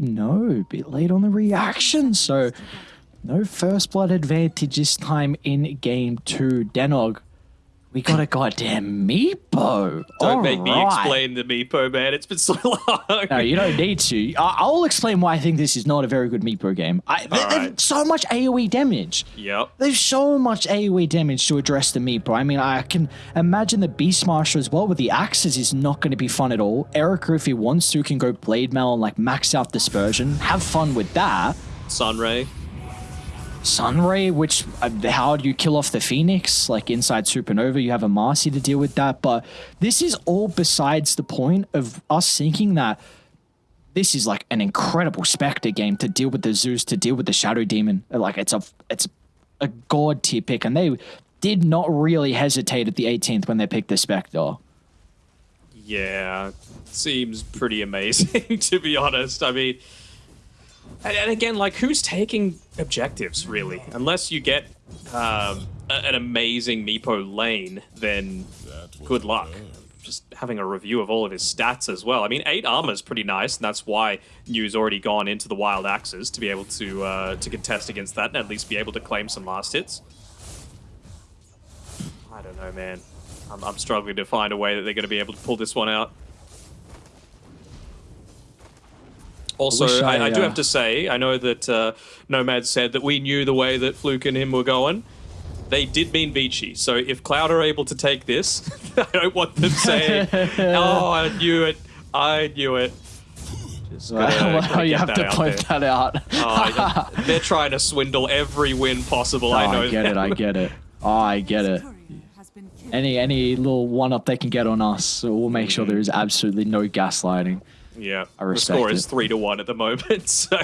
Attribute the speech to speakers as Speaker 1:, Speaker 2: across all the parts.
Speaker 1: no, a bit late on the reaction. So, no first blood advantage this time in game two. Denog, we got a goddamn Meepo.
Speaker 2: Don't
Speaker 1: All
Speaker 2: make me explain the Meepo, man. It's been so long.
Speaker 1: No, you don't need to. I- I'll explain why I think this is not a very good Meepo game. I, there's
Speaker 2: right.
Speaker 1: so much AoE damage.
Speaker 2: Yep.
Speaker 1: There's so much AoE damage to address the Meepo. I mean, I can imagine the Beastmaster as well with the axes is not going to be fun at all. Erica, if he wants to, can go Blade Mail and like max out Dispersion. Have fun with that.
Speaker 2: Sunray.
Speaker 1: Sunray, which uh, how do you kill off the Phoenix? Like inside Supernova, you have a Marci to deal with that. But this is all besides the point of us thinking that this is like an incredible Spectre game to deal with the Zeus, to deal with the Shadow Demon. Like it's a it's a god tier pick, and they did not really hesitate at the 18th when they picked the Spectre.
Speaker 2: Yeah, seems pretty amazing to be honest. I mean, and, and again, like who's taking objectives really? Unless you get um, a- an amazing Meepo lane, then good luck. Just having a review of all of his stats as well. I mean, eight armor is pretty nice, and that's why New's already gone into the Wild Axes to be able to uh, to contest against that and at least be able to claim some last hits. I don't know, man. I'm, I'm struggling to find a way that they're going to be able to pull this one out. Also, I,
Speaker 1: I,
Speaker 2: I do
Speaker 1: uh,
Speaker 2: have to say, I know that uh, Nomad said that we knew the way that Fluke and him were going. They did mean Beachy, so if Cloud are able to take this, I don't want them saying, "Oh, I knew it, I knew it." Just gotta-
Speaker 1: Well,
Speaker 2: gotta
Speaker 1: you have to point
Speaker 2: there.
Speaker 1: that out.
Speaker 2: Oh, they're trying to swindle every win possible.
Speaker 1: Oh,
Speaker 2: I know.
Speaker 1: I get
Speaker 2: that.
Speaker 1: it. I get it. Oh, I get it. Any any little one up they can get on us, we'll make sure there is absolutely no gaslighting.
Speaker 2: Yeah,
Speaker 1: I
Speaker 2: the score is three to one at the moment, so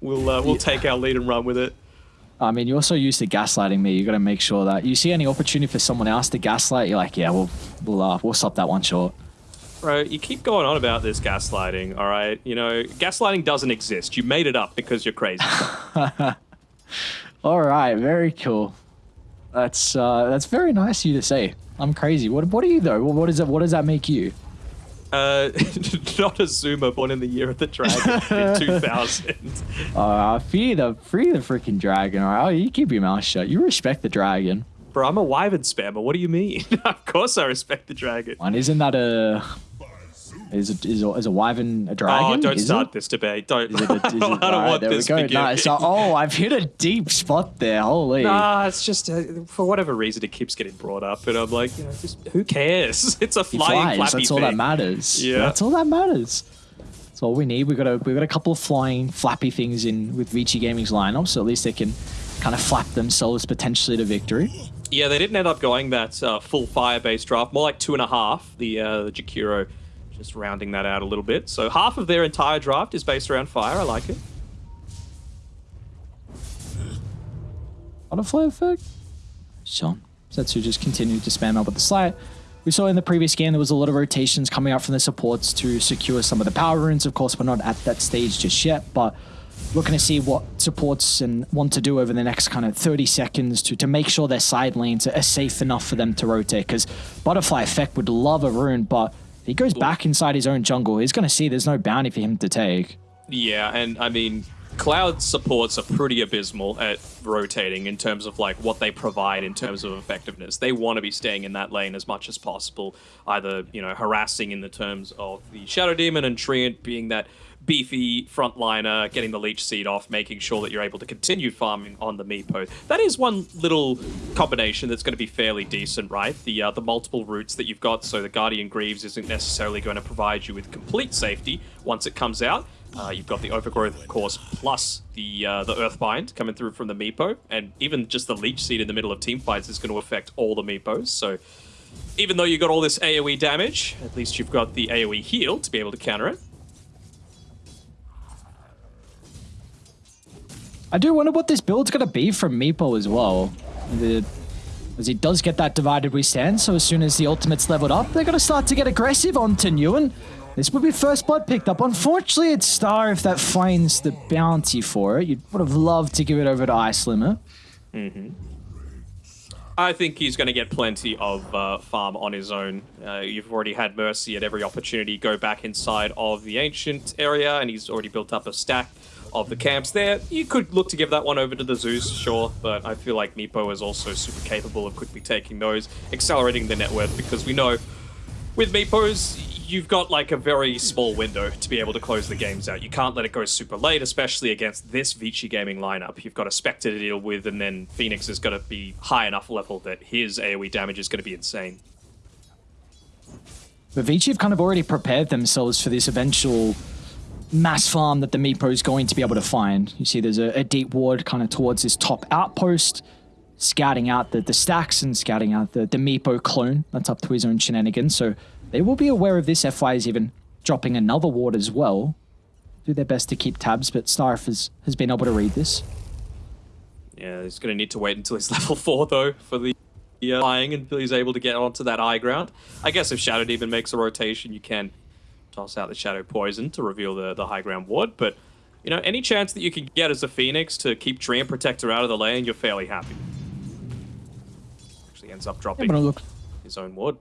Speaker 2: we'll uh, we'll take our lead and run with it.
Speaker 1: I mean, you're also used to gaslighting me. You got to make sure that you see any opportunity for someone else to gaslight. You're like, yeah, we'll we'll uh, we'll stop that one short.
Speaker 2: Bro, you keep going on about this gaslighting, all right? You know, gaslighting doesn't exist. You made it up because you're crazy.
Speaker 1: All right, very cool. That's uh, that's very nice of you to say. I'm crazy. What what are you though? What is it? What does that make you?
Speaker 2: Uh, not a Zoomer born in the year of the dragon in 2000.
Speaker 1: Uh, free the free the freaking dragon. All right, oh, you keep your mouth shut. You respect the dragon.
Speaker 2: Bro, I'm a Wyvern spammer. What do you mean? of course I respect the dragon.
Speaker 1: And isn't that a is it is a, is a wyvern a dragon?
Speaker 2: Oh, don't
Speaker 1: Is
Speaker 2: start
Speaker 1: it?
Speaker 2: this debate. Don't.
Speaker 1: Is it a- is
Speaker 2: I don't
Speaker 1: alright,
Speaker 2: want
Speaker 1: there we
Speaker 2: this
Speaker 1: go.
Speaker 2: beginning.
Speaker 1: Nice. So- oh, I've hit a deep spot there. Holy.
Speaker 2: Nah, it's just uh, for whatever reason it keeps getting brought up, and I'm like, you know, just who cares? It's a
Speaker 1: He
Speaker 2: flying
Speaker 1: flies.
Speaker 2: flappy
Speaker 1: That's all
Speaker 2: thing.
Speaker 1: that matters.
Speaker 2: Yeah.
Speaker 1: That's all that matters. That's all we need. We got a we got a couple of flying flappy things in with Vici Gaming's lineup, so at least they can kind of flap themselves potentially to victory.
Speaker 2: Yeah, they didn't end up going that uh, full fire-based draft, more like two and a half. The uh, the Jakiro just rounding that out a little bit. So half of their entire draft is based around fire. I like it.
Speaker 1: Butterfly effect. Sean. Setsu just continued to spam out with the slight. We saw in the previous game there was a lot of rotations coming out from the supports to secure some of the power runes. Of course, we're not at that stage just yet, but looking to see what supports and want to do over the next kind of 30 seconds to, to make sure their side lanes are safe enough for them to rotate. Because Butterfly Effect would love a rune, but if he goes back inside his own jungle, he's going to see there's no bounty for him to take.
Speaker 2: Yeah, and I mean, cloud supports are pretty abysmal at rotating in terms of like what they provide in terms of effectiveness. They want to be staying in that lane as much as possible, either you know harassing in the terms of the Shadow Demon and Treant being that beefy frontliner, getting the leech seed off, making sure that you're able to continue farming on the Meepo. That is one little combination that's going to be fairly decent, right? The uh, the multiple routes that you've got, so the Guardian Greaves isn't necessarily going to provide you with complete safety once it comes out. Uh, you've got the overgrowth, of course, plus the uh, the Earthbind coming through from the Meepo, and even just the Leech Seed in the middle of team fights is going to affect all the Meepos. So even though you got all this AOE damage, at least you've got the AOE heal to be able to counter it.
Speaker 1: I do wonder what this build's going to be from Meepo as well. The, as he does get that divided we stand, so as soon as the ultimate's leveled up, they're going to start to get aggressive onto Newen. This would be first blood picked up. Unfortunately, it's Star if that finds the bounty for it. You would have loved to give it over to Ice Limit.
Speaker 2: I think he's going to get plenty of uh, farm on his own. Uh, you've already had Mercy at every opportunity go back inside of the ancient area, and he's already built up a stack of the camps there. You could look to give that one over to the Zeus, sure, but I feel like Meepo is also super capable of quickly taking those, accelerating the net worth, because we know with Meepos, you've got like a very small window to be able to close the games out. You can't let it go super late, especially against this Vici gaming lineup. You've got a Spectre to deal with, and then Phoenix is going to be high enough level that his AoE damage is going to be insane.
Speaker 1: But Vici have kind of already prepared themselves for this eventual mass farm that the Meepo is going to be able to find. You see there's a, a deep ward kind of towards this top outpost, scouting out the, the stacks and scouting out the, the Meepo clone that's up to his own shenanigans. So they will be aware of this. FY is even dropping another ward as well. Do their best to keep tabs, but Starf has, has been able to read this.
Speaker 2: Yeah, he's going to need to wait until he's level 4, though, for the uh, flying until he's able to get onto that high ground. I guess if Shadow Demon makes a rotation, you can toss out the Shadow Poison to reveal the, the high ground ward, but, you know, any chance that you can get as a Phoenix to keep Treant Protector out of the lane, you're fairly happy. Actually ends up dropping
Speaker 1: Yeah, look,
Speaker 2: his own ward.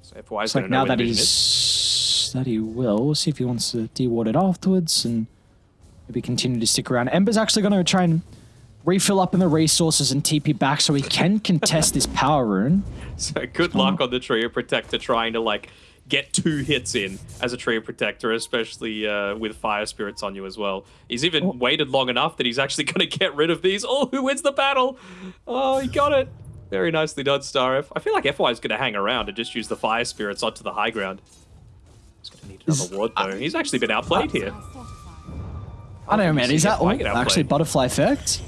Speaker 2: So FY's
Speaker 1: it's
Speaker 2: going
Speaker 1: like
Speaker 2: to know
Speaker 1: now that
Speaker 2: Vision is.
Speaker 1: he's that he will. We'll see if he wants to deward it afterwards and maybe continue to stick around. Ember's actually going to try and refill up in the resources and TP back so he can contest this power rune.
Speaker 2: So good luck on the Treant Protector trying to like get two hits in as a Treant Protector, especially uh, with Fire Spirits on you as well. He's even
Speaker 1: Oh.
Speaker 2: waited long enough that he's actually going to get rid of these. Oh, who wins the battle? Oh, he got it. Very nicely done, Star I feel like FY is going to hang around and just use the Fire Spirits onto the high ground. He's going to need another ward though. He's actually been outplayed here.
Speaker 1: I don't know, man. Is that? Actually, butterfly effect?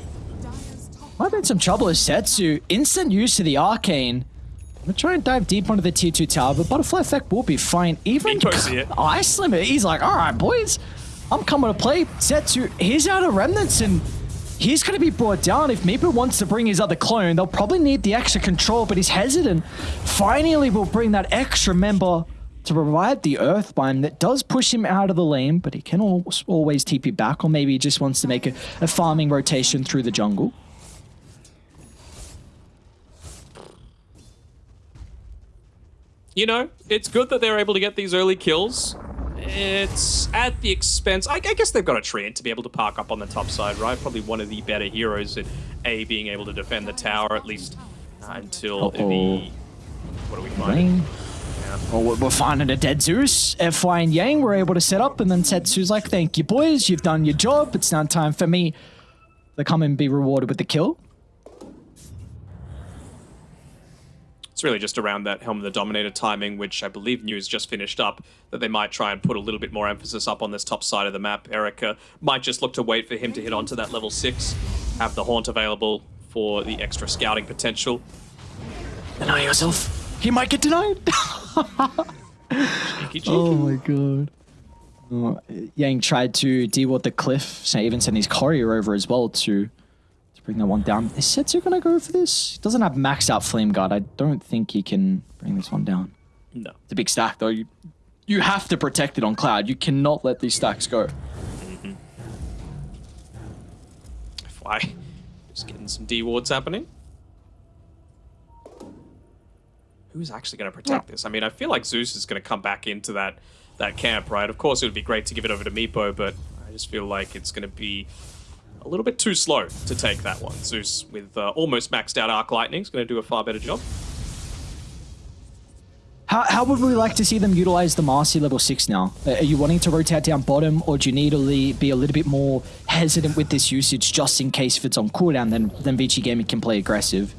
Speaker 1: Might be in some trouble as Setsu. Instant use to the arcane. I'm gonna try and dive deep onto the tier 2 tower, but butterfly effect will be fine. Even
Speaker 2: He goes here.
Speaker 1: Ice Limit, he's like, alright, boys, I'm coming to play. Setsu, he's out of remnants and he's going to be brought down. If Meepo wants to bring his other clone, they'll probably need the extra control, but he's hesitant. Finally, we'll bring that extra member to provide the Earthbind that does push him out of the lane, but he can al- always TP back, or maybe he just wants to make a, a farming rotation through the jungle.
Speaker 2: You know, it's good that they're able to get these early kills. It's at the expense. I, I guess they've got a Treant to be able to park up on the top side, right? Probably one of the better heroes at A being able to defend the tower at least uh, until
Speaker 1: Uh-oh.
Speaker 2: the. What are we finding?
Speaker 1: Lane. Well, we're- we're finding a dead Zeus. FY and Yang were able to set up, and then Setsu's like, thank you, boys. You've done your job. It's now time for me to come and be rewarded with the kill.
Speaker 2: It's really just around that Helm of the Dominator timing, which I believe news just finished up, that they might try and put a little bit more emphasis up on this top side of the map. Erica might just look to wait for him to hit onto that level 6, have the Haunt available for the extra scouting potential.
Speaker 1: Deny yourself. He might get denied.
Speaker 2: Cheeky, cheeky.
Speaker 1: oh my god. Oh, Yang tried to deal with the cliff, so even sent his courier over as well to to bring that one down. Is Setsu gonna go for this? He doesn't have maxed out flame guard. I don't think he can bring this one down.
Speaker 2: No.
Speaker 1: It's a big stack though. You you have to protect it on cloud. You cannot let these stacks go. Mm-hmm.
Speaker 2: Why? Just getting some D wards happening. Who's actually going to protect this? I mean, I feel like Zeus is going to come back into that that camp, right? Of course, it would be great to give it over to Meepo, but I just feel like it's going to be a little bit too slow to take that one. Zeus, with uh, almost maxed out Arc Lightning, is going to do a far better job.
Speaker 1: How, how would we like to see them utilize the Marci level 6 now? Uh, Are you wanting to rotate down bottom, or do you need to be a little bit more hesitant with this usage just in case if it's on cooldown, then, then Vici Gaming can play aggressive?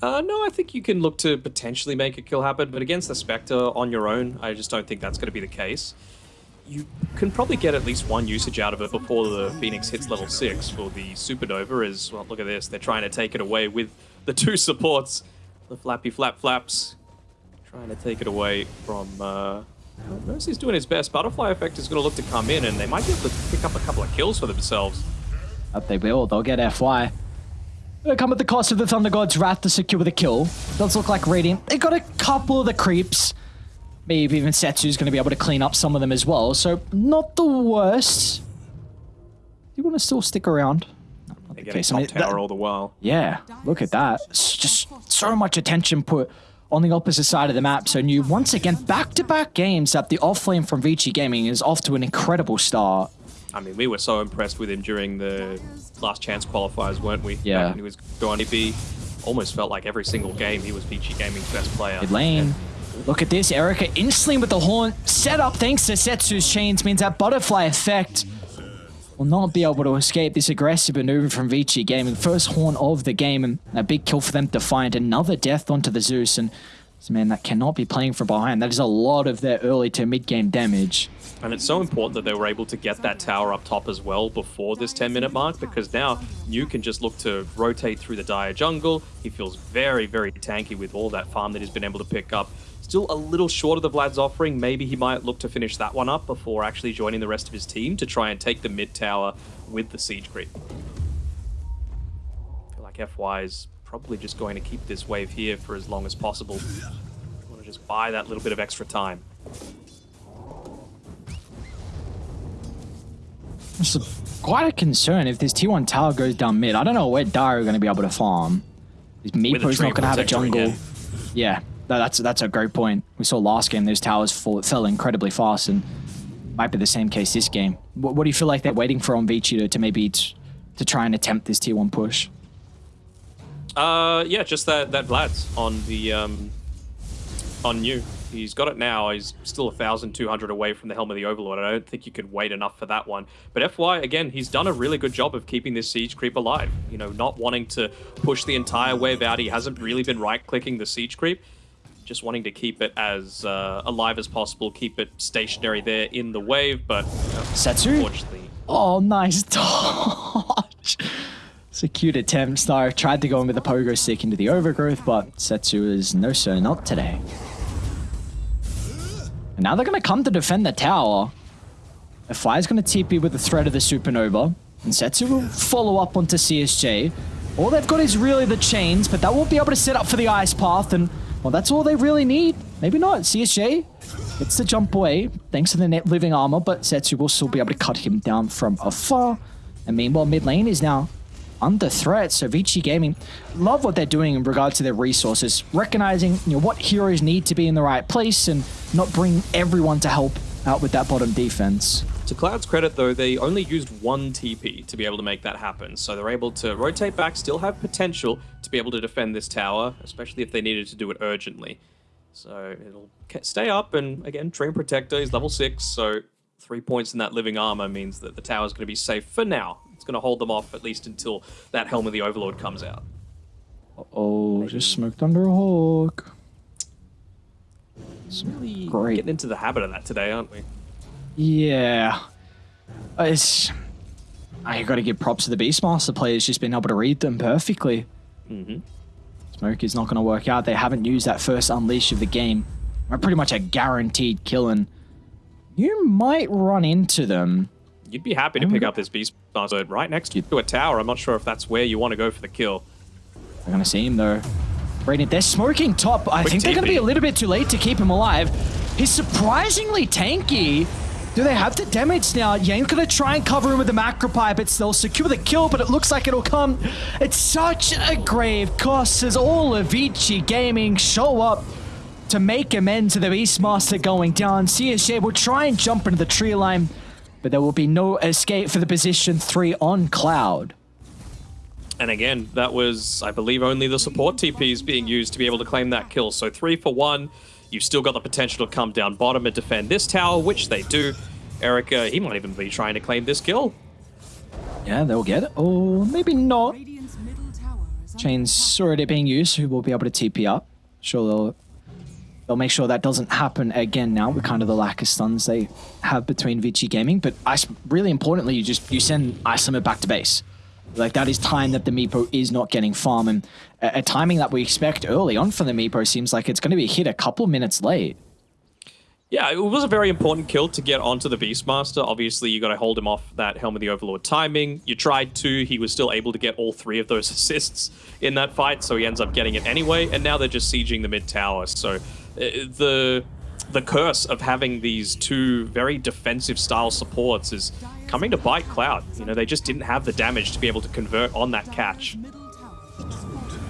Speaker 2: Uh, no, I think you can look to potentially make a kill happen, but against the Spectre on your own, I just don't think that's going to be the case. You can probably get at least one usage out of it before the Phoenix hits level 6 for the Supernova is, well, look at this, they're trying to take it away with the two supports. The Flappy Flap Flaps trying to take it away from... Uh, Mercy's doing his best. Butterfly Effect is going to look to come in, and they might be able to pick up a couple of kills for themselves.
Speaker 1: Up they will. They'll get FY. Come at the cost of the Thunder God's Wrath to secure the kill. Does look like Radiant. They got a couple of the creeps. Maybe even Setsu's going to be able to clean up some of them as well. So, not the worst. Do you want to still stick around? No,
Speaker 2: They're getting top
Speaker 1: I mean,
Speaker 2: tower
Speaker 1: that-
Speaker 2: all the while.
Speaker 1: yeah, look at that. It's just so much attention put on the opposite side of the map. So new once again back-to-back games that the offlane from Vici Gaming is off to an incredible start.
Speaker 2: I mean, we were so impressed with him during the last chance qualifiers, weren't we?
Speaker 1: Yeah.
Speaker 2: When he was going to be almost felt like every single game he was Vici Gaming's best player.
Speaker 1: Mid lane. Look at this, Erica instantly with the horn set up thanks to Setsu's chains means that butterfly effect will not be able to escape this aggressive maneuver from Vici Gaming. First horn of the game and a big kill for them to find another death onto the Zeus and man that cannot be playing from behind. That is a lot of their early to mid game damage.
Speaker 2: And it's so important that they were able to get that tower up top as well before this 10 minute mark because now New can just look to rotate through the dire jungle. He feels very, very tanky with all that farm that he's been able to pick up. Still a little short of the Vlad's offering. Maybe he might look to finish that one up before actually joining the rest of his team to try and take the mid tower with the siege creep. I feel like FY is probably just going to keep this wave here for as long as possible. I Want to just buy that little bit of extra time.
Speaker 1: It's quite a concern if this T1 tower goes down mid. I don't know where Dire are going to be able to farm. Is Meepo's not going to have a jungle. Yeah, no, that's that's a great point. We saw last game those towers fall, fell incredibly fast, and might be the same case this game. What, what do you feel like they're waiting for on Vici to, to maybe to try and attempt this tier one push?
Speaker 2: Uh, yeah, just that that Vlad's on the um, on new. He's got it now. He's still a thousand two hundred away from the helm of the Overlord. I don't think you could wait enough for that one. But FY again, he's done a really good job of keeping this siege creep alive. You know, not wanting to push the entire wave out. He hasn't really been right clicking the siege creep. Just wanting to keep it as uh, alive as possible, keep it stationary there in the wave. But uh,
Speaker 1: Setsu?
Speaker 2: unfortunately,
Speaker 1: Oh, nice dodge. It's a cute attempt. Star tried to go in with the pogo stick into the overgrowth, but Setsu is no sir, not today. And now they're going to come to defend the tower. FI is going to TP with the threat of the supernova, and Setsu will follow up onto CSJ. All they've got is really the chains, but that won't be able to set up for the ice path, and well, that's all they really need. Maybe not. CSJ gets the jump away thanks to the net living armor, but Setsu will still be able to cut him down from afar. And meanwhile, mid lane is now under threat. So Vici Gaming love what they're doing in regards to their resources, recognizing you know what heroes need to be in the right place and not bring everyone to help out with that bottom defense.
Speaker 2: To Cloud's credit, though, they only used one TP to be able to make that happen. So they're able to rotate back, still have potential to be able to defend this tower, especially if they needed to do it urgently. So it'll stay up, and again, Treant Protector is level 6, so three points in that living armor means that the tower's going to be safe for now. It's going to hold them off at least until that Helm of the Overlord comes out.
Speaker 1: Oh, just smoked under a hawk.
Speaker 2: Really
Speaker 1: Great.
Speaker 2: getting into the habit of that today, aren't we?
Speaker 1: Yeah. Uh, It's. I got to give props to the Beastmaster players, just being able to read them perfectly.
Speaker 2: Mm-hmm.
Speaker 1: Smoke is not going to work out. They haven't used that first unleash of the game. Are pretty much a guaranteed killing. you might run into them.
Speaker 2: You'd be happy to pick up this beast Beastmaster right next to a tower. I'm not sure if that's where you want to go for the kill.
Speaker 1: Going to see him though. Radiant, they're smoking top. I
Speaker 2: Quick
Speaker 1: think they're going to be a little bit too late to keep him alive. He's surprisingly tanky. Do they have the damage now? Yang's going to try and cover him with the Macropyre. It's they'll secure the kill, but it looks like it'll come. It's such a grave cost as all of Vici Gaming show up to make amends to the Beastmaster going down. CSJ will try and jump into the tree line, but there will be no escape for the position three on Cloud.
Speaker 2: And again, that was, I believe, only the support TPs being used to be able to claim that kill. So three for one. You've still got the potential to come down bottom and defend this tower, which they do. Erica, he might even be trying to claim this kill.
Speaker 1: Yeah, they'll get it. Or maybe not.
Speaker 3: Radiant's middle tower is under
Speaker 1: Chains already being used, who will be able to TP up. Sure, they'll they'll make sure that doesn't happen again now with kind of the lack of stuns they have between Vici Gaming. But really importantly, you just you send Limit back to base. Like that is time that the Meepo is not getting farm, and a, a timing that we expect early on for the Meepo seems like it's going to be hit a couple minutes late.
Speaker 2: Yeah, it was a very important kill to get onto the Beastmaster. Obviously, you got to hold him off that Helm of the Overlord timing. You tried to, he was still able to get all three of those assists in that fight, so he ends up getting it anyway. And now they're just sieging the mid tower. So Uh, the the curse of having these two very defensive style supports is coming to bite Cloud. You know, they just didn't have the damage to be able to convert on that catch.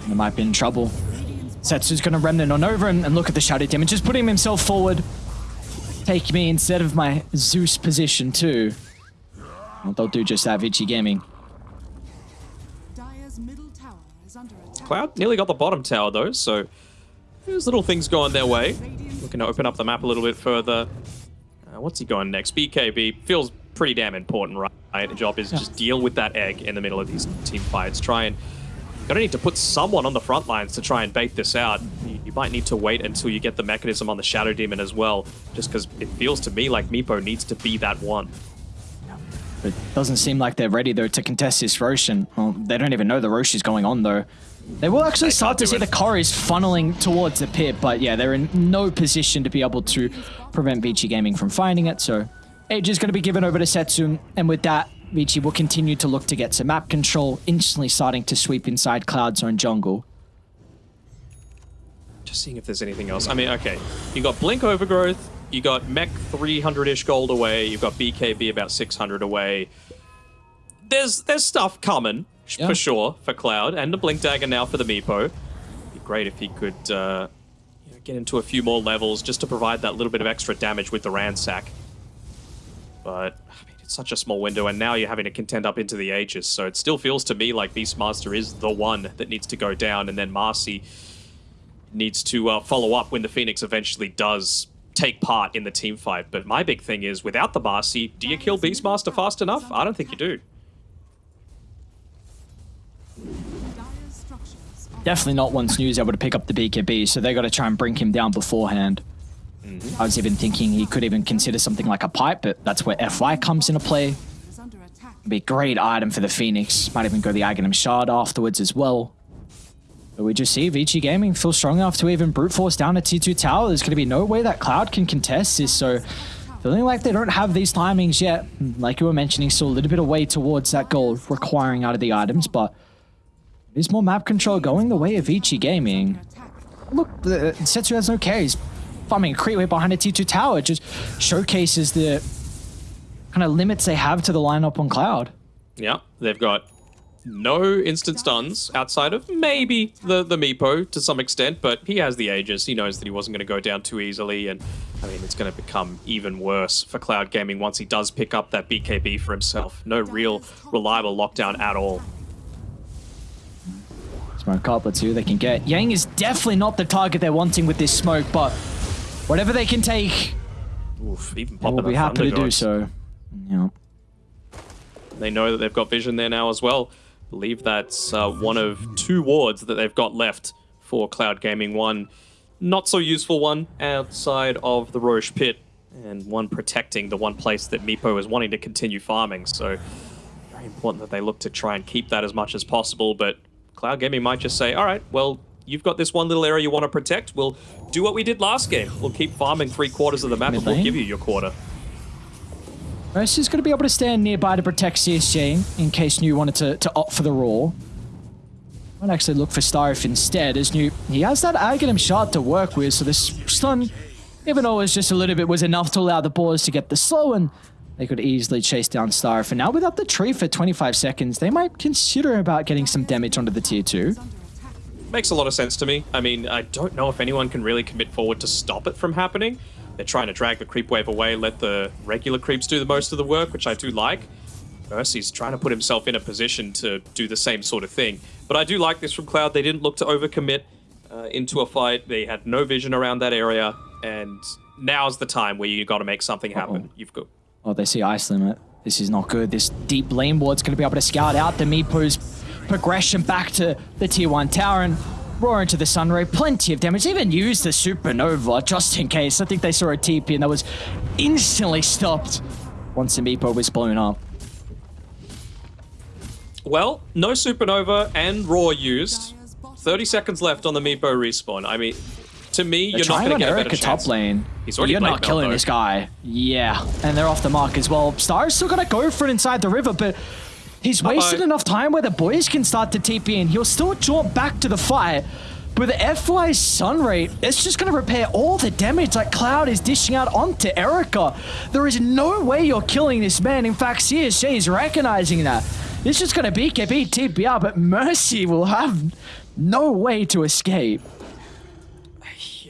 Speaker 1: They might be in trouble. Setsu's going to remnant on over and, and look at the Shadow damage, just putting himself forward. Take me instead of my Zeus position too. Well, they'll do just that, Vici Gaming.
Speaker 3: Dire's middle tower is under.
Speaker 2: Cloud nearly got the bottom tower though, so there's little things going their way. Looking to open up the map a little bit further. Uh, what's he going next? BKB feels pretty damn important, right? The job is just deal with that egg in the middle of these team fights. Try and gonna need to put someone on the front lines to try and bait this out. You, you might need to wait until you get the mechanism on the Shadow Demon as well, just because it feels to me like Meepo needs to be that one.
Speaker 1: It doesn't seem like they're ready though to contest this Roshan. Well, they don't even know the Rosh is going on though. They will actually start to see
Speaker 2: it.
Speaker 1: the Corris funneling towards the pit, but yeah, they're in no position to be able to prevent Vici Gaming from finding it. So Age is going to be given over to Setsun, and with that, Vici will continue to look to get some map control, instantly starting to sweep inside Cloud Zone jungle.
Speaker 2: Just seeing if there's anything else. I mean, okay, you got Blink Overgrowth, you got Mech 300-ish gold away, you've got BKB about 600 away. There's there's stuff coming
Speaker 1: Yeah.
Speaker 2: for sure for Cloud and the Blink Dagger now for the Meepo. Be great if he could uh, you know, get into a few more levels just to provide that little bit of extra damage with the Ransack. But I mean, it's such a small window, and now you're having to contend up into the Aegis. So it still feels to me like Beastmaster is the one that needs to go down, and then Marci needs to uh, follow up when the Phoenix eventually does take part in the team fight. But my big thing is, without the Marci, do you kill Beastmaster fast enough? I don't think you do.
Speaker 1: Definitely not once News able to pick up the BKB, so they got to try and bring him down beforehand. Mm-hmm. I was even thinking he could even consider something like a pipe, but that's where FY comes into play. Be a great item for the Phoenix. Might even go the Aghanim Shard afterwards as well. But we just see Vici Gaming feel strong enough to even brute force down a T2 tower. There's going to be no way that Cloud can contest this, so feeling like they don't have these timings yet. Like you were mentioning, still a little bit away towards that goal requiring out of the items, but there's more map control going the way of Vici Gaming. Look, the Setsu has no carries. Farming a creep way behind a T2 tower just showcases the kind of limits they have to the lineup on Cloud.
Speaker 2: Yeah, they've got no instant stuns outside of maybe the the Meepo to some extent, but he has the Aegis. He knows that he wasn't going to go down too easily, and I mean it's going to become even worse for Cloud Gaming once he does pick up that BKB for himself. No real reliable lockdown at all.
Speaker 1: Smoke up, let's see who they can get. Yang is definitely not the target they're wanting with this smoke, but whatever they can take,
Speaker 2: Oof, even
Speaker 1: they will be happy to do so. Yeah.
Speaker 2: They know that they've got vision there now as well. believe that's uh, one of two wards that they've got left for Cloud Gaming. One not so useful one outside of the Rosh pit, and one protecting the one place that Meepo is wanting to continue farming. So very important that they look to try and keep that as much as possible. But Cloud Gaming might just say, all right, well, you've got this one little area you want to protect. We'll do what we did last game. We'll keep farming three quarters of the map, and we'll
Speaker 1: lane.
Speaker 2: give you your quarter.
Speaker 1: Mercy is going to be able to stand nearby to protect CSJ in case New wanted to, to opt for the Raw. Might actually look for Starif instead, as New he has that Aghanim shard to work with, so this stun, even though it was just a little bit, was enough to allow the boys to get the slow, and they could easily chase down Star for now without the tree for 25 seconds, they might consider about getting some damage onto the tier 2.
Speaker 3: Is under attack.
Speaker 2: Makes a lot of sense to me. I mean, I don't know if anyone can really commit forward to stop it from happening. They're trying to drag the creep wave away, let the regular creeps do the most of the work, which I do like. Mercy's trying to put himself in a position to do the same sort of thing. But I do like this from Cloud. They didn't look to overcommit uh, into a fight. They had no vision around that area, and now's the time where you got to make something happen.
Speaker 1: Uh-oh.
Speaker 2: You've got
Speaker 1: Oh, they see Ice Limit. This is not good. This deep lane ward's going to be able to scout out the Meepo's progression back to the tier 1 tower and roar into the Sunray. Plenty of damage. They even used the Supernova just in case. I think they saw a TP and that was instantly stopped once the Meepo was blown up.
Speaker 2: well, no supernova and Roar used. 30 seconds left on the Meepo respawn. I mean, to me, you're not going to get a
Speaker 1: Erica
Speaker 2: better
Speaker 1: top lane.
Speaker 2: He's already
Speaker 1: You're not killing
Speaker 2: Meepo.
Speaker 1: this guy. Yeah, and they're off the mark as well. Star's still gonna go for it inside the river, but he's wasted
Speaker 2: Uh-oh.
Speaker 1: enough time where the boys can start to TP in. He'll still jump back to the fight, But the FY Sunray, it's just going to repair all the damage that Cloud is dishing out onto Erica. There is no way you're killing this man. In fact, CSJ is recognizing that. It's just going to be BKB TPR, but Mercy will have no way to escape.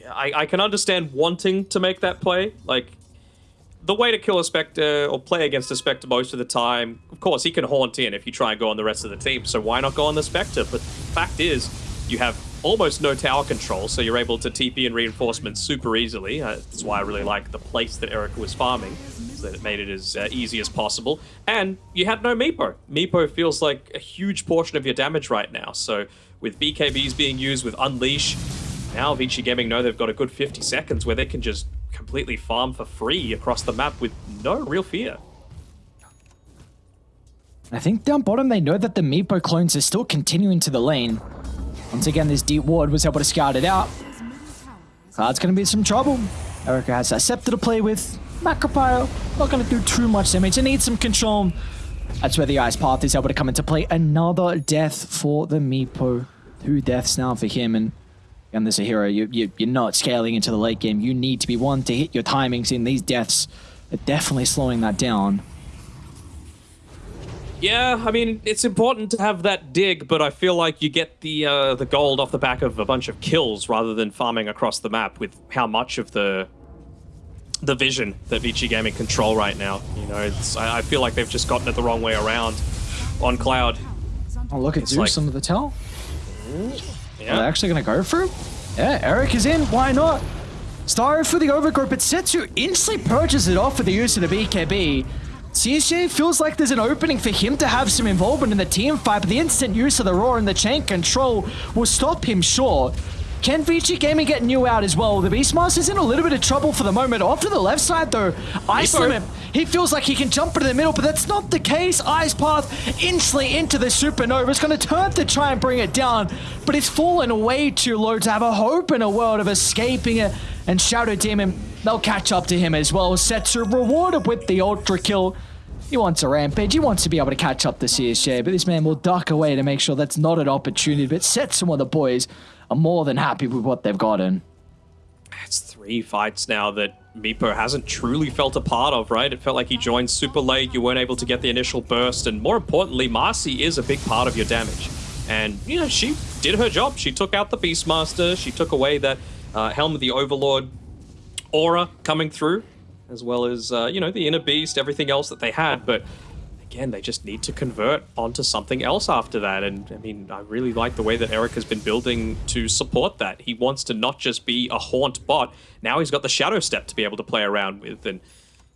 Speaker 2: I, I can understand wanting to make that play. Like, the way to kill a Spectre or play against a Spectre most of the time, of course, he can haunt in if you try and go on the rest of the team, so why not go on the Spectre? But the fact is, you have almost no tower control, so you're able to TP and reinforcements super easily. Uh, that's why I really like the place that Erica was farming, so that it made it as uh, easy as possible. And you had no Meepo. Meepo feels like a huge portion of your damage right now, so with BKBs being used with Unleash, now Vici Gaming know they've got a good 50 seconds where they can just completely farm for free across the map with no real fear.
Speaker 1: I think down bottom they know that the Meepo clones are still continuing to the lane. Once again, this deep ward was able to scout it out. Cloud's going to be some trouble. Erica has that scepter to play with. Macropyre, not going to do too much damage. It needs some control. That's where the Ice Path is able to come into play. Another death for the Meepo. Two deaths now for him. And again, there's a hero. You, you, you're not scaling into the late game. You need to be one to hit your timings in these deaths. Are definitely slowing that down.
Speaker 2: Yeah, I mean, it's important to have that dig, but I feel like you get the uh, the gold off the back of a bunch of kills rather than farming across the map with how much of the the vision that Vici Gaming control right now. You know, it's, I, I feel like they've just gotten it the wrong way around on Cloud.
Speaker 1: Oh, look at Zeus
Speaker 2: like-
Speaker 1: under the tell. Are they actually going to go for it? Yeah, Eric is in. Why not? Star for the overgrowth, but Setsu instantly purchases it off with the use of the BKB. CSJ feels like there's an opening for him to have some involvement in the team fight, but the instant use of the Roar and the chain control will stop him short. Can Vici Gaming get new out as well? The Beastmaster's in a little bit of trouble for the moment. Off to the left side though, Ice. Limit. He feels like he can jump into the middle, but that's not the case. Ice Path instantly into the Supernova. It's going to turn to try and bring it down, but it's fallen way too low to have a hope in a world of escaping it. And Shadow Demon, they'll catch up to him as well. Setsu rewarded with the Ultra Kill. He wants a rampage. He wants to be able to catch up to CSJ, but this man will duck away to make sure that's not an opportunity. But set some of the boys are more than happy with what they've gotten.
Speaker 2: it's three fights now that Meepo hasn't truly felt a part of, right? It felt like he joined super late, you weren't able to get the initial burst, and more importantly, Marci is a big part of your damage. And, you know, she did her job. She took out the Beastmaster, she took away that uh, Helm of the Overlord aura coming through, as well as, uh, you know, the Inner Beast, everything else that they had, but again, they just need to convert onto something else after that. And I mean, I really like the way that Eric has been building to support that. He wants to not just be a haunt bot. Now he's got the shadow step to be able to play around with. And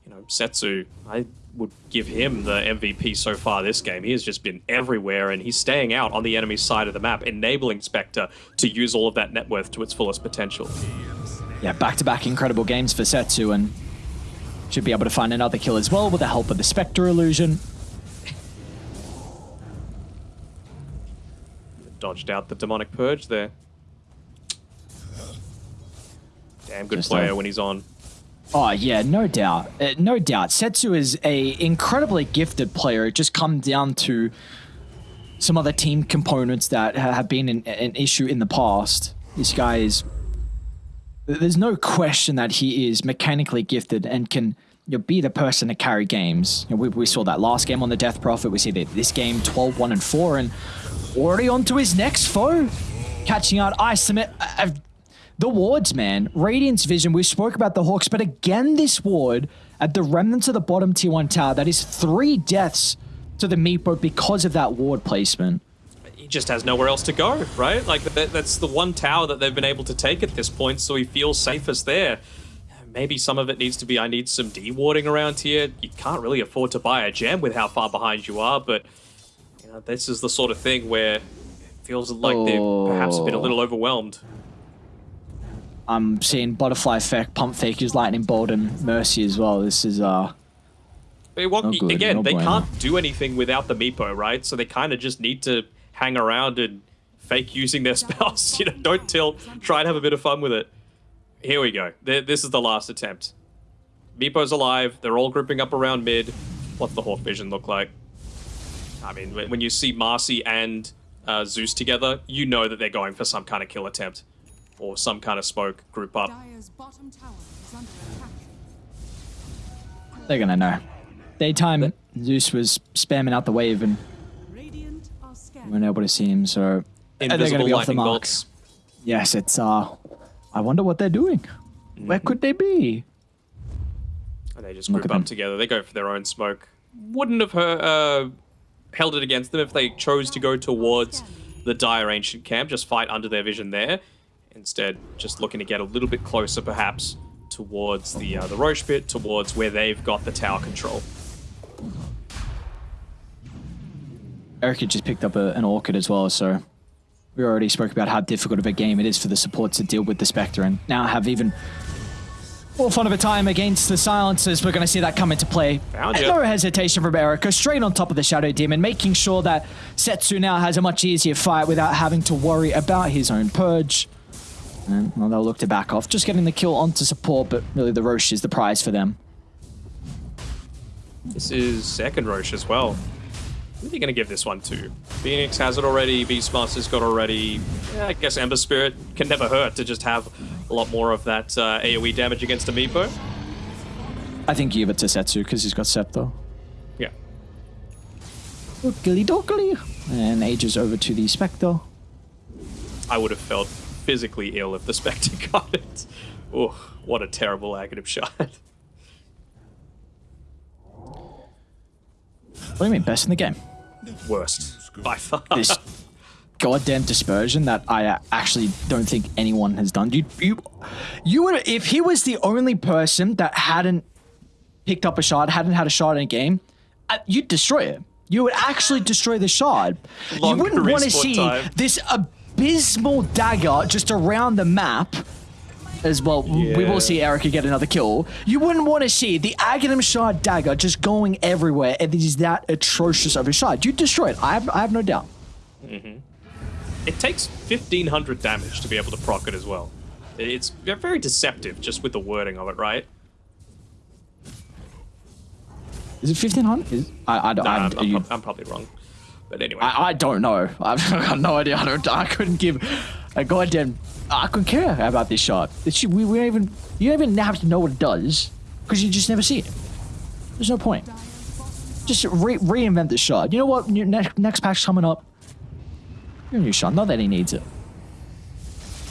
Speaker 2: you know, Setsu, I would give him the MVP so far this game. He has just been everywhere, and he's staying out on the enemy side of the map, enabling Spectre to use all of that net worth to its fullest potential.
Speaker 1: Yeah, back-to-back incredible games for Setsu, and should be able to find another kill as well with the help of the Spectre illusion.
Speaker 2: Dodged out the demonic purge there. Damn good
Speaker 1: Just
Speaker 2: player
Speaker 1: a-
Speaker 2: when he's on.
Speaker 1: Oh yeah, no doubt, uh, no doubt. Setsu is a incredibly gifted player. It just comes down to some other team components that ha- have been an, an issue in the past. This guy is. There's no question that he is mechanically gifted and can you know, be the person to carry games. You know, we, we saw that last game on the Death Prophet. We see that this game 12, 1, and 4, and already on to his next foe. Catching out Ice Limit. Uh, uh, the wards, man. Radiance Vision, we spoke about the Hawks, but again, this ward at the remnants of the bottom tier 1 tower, that is three deaths to the Meepo because of that ward placement.
Speaker 2: He just has nowhere else to go, right? Like that, that's the one tower that they've been able to take at this point, so he feels safest there. Maybe some of it needs to be I need some dewarding around here. You can't really afford to buy a gem with how far behind you are, but you know, this is the sort of thing where it feels like they've perhaps been a little overwhelmed.
Speaker 1: I'm seeing Butterfly Effect, Pump Fakers, Lightning Bolt, and Mercy as well. This is, uh,
Speaker 2: They want-
Speaker 1: No good,
Speaker 2: again,
Speaker 1: no
Speaker 2: they
Speaker 1: bueno.
Speaker 2: can't do anything without the Meepo, right? So they kind of just need to hang around and fake using their spells. You know, don't tilt. Try and have a bit of fun with it. Here we go. This is the last attempt. Meepo's alive. They're all grouping up around mid. What's the Hawk Vision look like? I mean, when when you see Marci and uh, Zeus together, you know that they're going for some kind of kill attempt or some kind of smoke group up.
Speaker 3: Dire's bottom tower is under attack.
Speaker 1: They're gonna know. Daytime, Zeus was spamming out the wave and
Speaker 3: Radiant are scanning.
Speaker 1: weren't able to see him, so uh, they're gonna be off the
Speaker 2: lightning
Speaker 1: mark.
Speaker 2: bolts.
Speaker 1: Yes, it's uh I wonder what they're doing. Where could they be?
Speaker 2: And they just group up
Speaker 1: them.
Speaker 2: together. They go for their own smoke. Wouldn't have uh, held it against them if they chose to go towards the dire ancient camp, just fight under their vision there. Instead, just looking to get a little bit closer, perhaps, towards the uh, the Rosh pit, towards where they've got the tower control.
Speaker 1: Eric had just picked up a, an orchid as well, so we already spoke about how difficult of a game it is for the supports to deal with the Spectre, and now have even more fun of a time against the silencers. We're going to see that come into play. No hesitation from Erica, straight on top of the Shadow Demon, making sure that Setsu now has a much easier fight without having to worry about his own purge. And well, they'll look to back off, just getting the kill onto support, but really the Rosh is the prize for them.
Speaker 2: This is second Rosh as well. Who are they going to give this one to? Phoenix has it already. Beastmaster's got already. Yeah, I guess Ember Spirit can never hurt to just have a lot more of that uh, AoE damage against a Meepo.
Speaker 1: I think you give it to Setsu because he's got Scepter.
Speaker 2: Yeah.
Speaker 1: Dookily dookily. And Aegis over to the Spectre.
Speaker 2: I would have felt physically ill if the Spectre got it. Oh, what a terrible Aghanim shard.
Speaker 1: What do you mean, best in the game?
Speaker 2: Worst. By far.
Speaker 1: This goddamn dispersion that I uh, actually don't think anyone has done. You, you, you would if he was the only person that hadn't picked up a shard, hadn't had a shard in a game, uh, you'd destroy it. You would actually destroy the shard.
Speaker 2: Longer
Speaker 1: you wouldn't want to see
Speaker 2: time.
Speaker 1: this abysmal dagger just around the map. As well, we will see Erica get another kill. You wouldn't want to see the Aghanim Shard dagger just going everywhere. And it is that atrocious of a shard. You destroy it. I have, I have no doubt. Mm-hmm.
Speaker 2: It takes 1500 damage to be able to proc it as well. It's very deceptive just with the wording of it, right?
Speaker 1: Is it fifteen hundred? I I don't.
Speaker 2: Nah,
Speaker 1: I,
Speaker 2: I'm, I'm,
Speaker 1: you-
Speaker 2: I'm probably wrong. But anyway.
Speaker 1: I, I don't know. I've got no idea. I don't. I couldn't give a goddamn. I couldn't care about this shot. It's, we we don't even. You don't even have to know what it does because you just never see it. There's no point. Just re- reinvent the shot. You know what? Your next next patch coming up. Your new shot. Not that he needs it.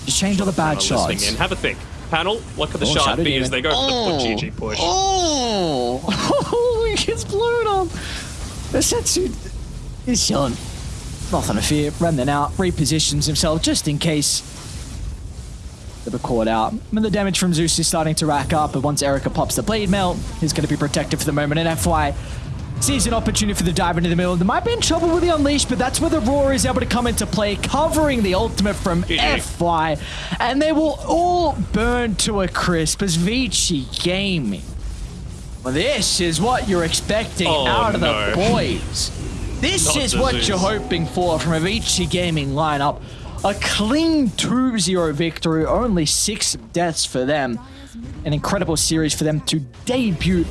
Speaker 1: Just change all the bad
Speaker 2: Panel listening
Speaker 1: shots.
Speaker 2: in. Have a think. Panel, what could the
Speaker 1: Oh,
Speaker 2: shard
Speaker 1: Shadow
Speaker 2: be
Speaker 1: Demon.
Speaker 2: as they go for
Speaker 1: Oh.
Speaker 2: the GG push?
Speaker 1: Oh, he gets blown up. The Setsu is chilling. Nothing to fear. Remnant out, repositions himself just in case they were caught out. And the damage from Zeus is starting to rack up, but once Erica pops the Blade Mail, he's going to be protected for the moment. And FY sees an opportunity for the dive into the middle. They might be in trouble with the Unleash, but that's where the Roar is able to come into play, covering the ultimate from
Speaker 2: GG.
Speaker 1: FY. And they will all burn to a crisp as Vici Gaming. Well, this is what you're expecting
Speaker 2: Oh,
Speaker 1: out of
Speaker 2: no.
Speaker 1: the boys. This
Speaker 2: Not
Speaker 1: is what you're hoping for from a Vici Gaming lineup. A clean 2-0 victory, only six deaths for them. An incredible series for them to debut